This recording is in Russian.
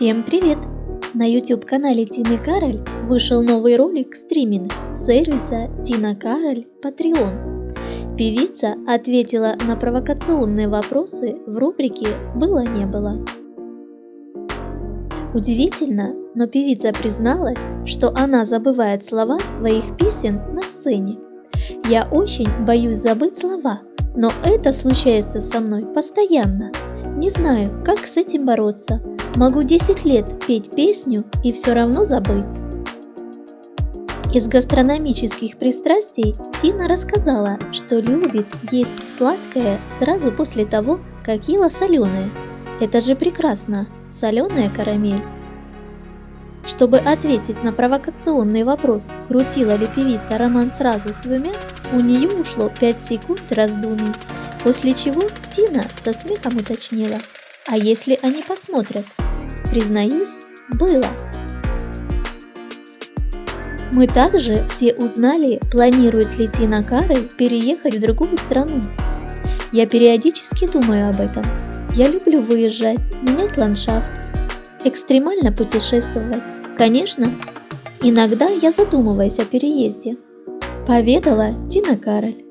Всем привет! На YouTube канале Тины Кароль вышел новый ролик стриминг сервиса Тина Кароль Patreon. Певица ответила на провокационные вопросы в рубрике «Было-не было». Удивительно, но певица призналась, что она забывает слова своих песен на сцене. Я очень боюсь забыть слова, но это случается со мной постоянно. Не знаю, как с этим бороться. Могу 10 лет петь песню и все равно забыть. Из гастрономических пристрастий Тина рассказала, что любит есть сладкое сразу после того, как ела соленое. Это же прекрасно, соленая карамель. Чтобы ответить на провокационный вопрос, крутила ли певица роман сразу с двумя, у нее ушло 5 секунд раздумий, после чего Тина со смехом уточнила, а если они посмотрят? Признаюсь, было. Мы также все узнали, планирует ли Тина Кароль переехать в другую страну. Я периодически думаю об этом. Я люблю выезжать, менять ландшафт, экстремально путешествовать. Конечно, иногда я задумываюсь о переезде. Поведала Тина Кароль.